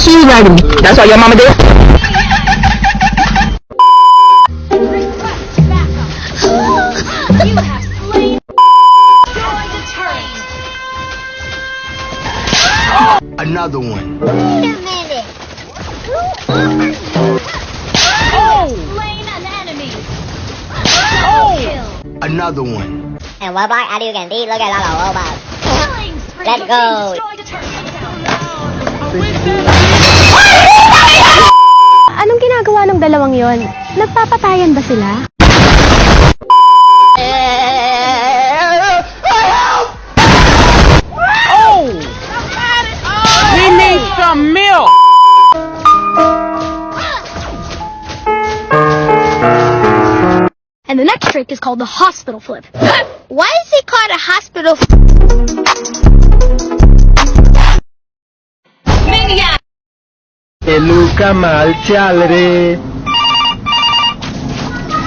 see you That's what your mama did. Another one. Wait a minute. Oh! Oh! Another one. And what about are you gonna Look at all the robots. Let's go. dalawang yon, nagpapatayan ba sila? Oh! We need some milk! And the next trick is called the hospital flip. Why is it called a hospital flip? Maniac! Eluca mal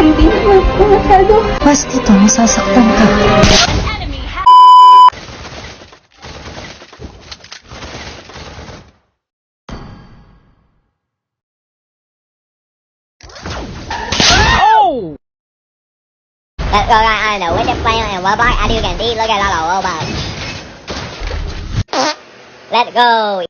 Hindi naman po Mas dito, ka. Let's go I know and I do can look at all the robots. Let's go!